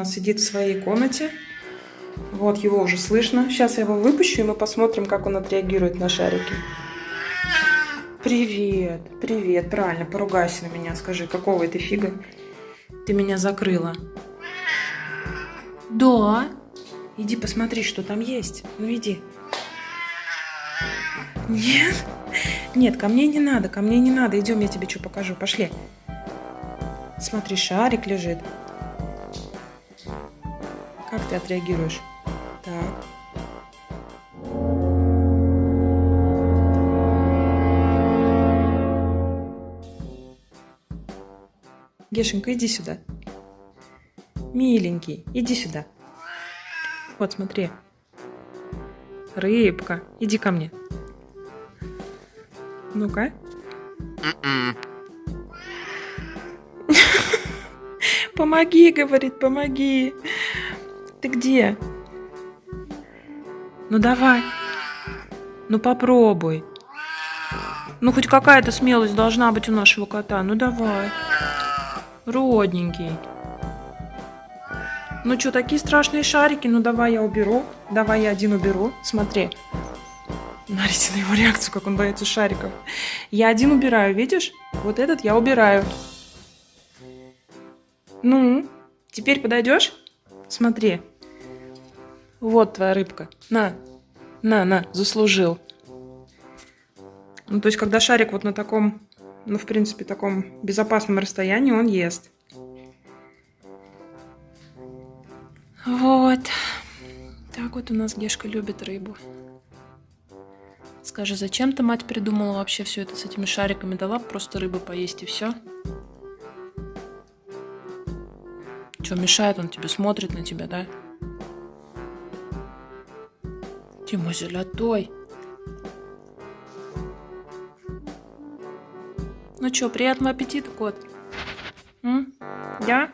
Он сидит в своей комнате. Вот, его уже слышно. Сейчас я его выпущу, и мы посмотрим, как он отреагирует на шарики. Привет, привет, правильно, поругайся на меня, скажи, какого это фига ты меня закрыла? Да. Иди посмотри, что там есть. Ну иди. Нет, нет, ко мне не надо, ко мне не надо. Идем, я тебе что покажу, пошли. Смотри, шарик лежит. Как ты отреагируешь? Так. Гешенька, иди сюда. Миленький, иди сюда. Вот, смотри. Рыбка, иди ко мне. Ну-ка. Помоги, говорит, помоги. Ты где? Ну давай. Ну попробуй. Ну хоть какая-то смелость должна быть у нашего кота. Ну давай. Родненький. Ну что, такие страшные шарики? Ну давай я уберу. Давай я один уберу. Смотри. Смотрите на его реакцию, как он боится шариков. Я один убираю, видишь? Вот этот я убираю. Ну, теперь подойдешь? Смотри. Вот твоя рыбка. На, на, на, заслужил. Ну, то есть, когда шарик вот на таком, ну, в принципе, таком безопасном расстоянии, он ест. Вот. Так вот у нас Гешка любит рыбу. Скажи, зачем ты, мать, придумала вообще все это с этими шариками? Дала просто рыбы поесть и все? Что, мешает он тебе, смотрит на тебя, да? Тима золотой. Ну что, приятного аппетита, кот? М? Я?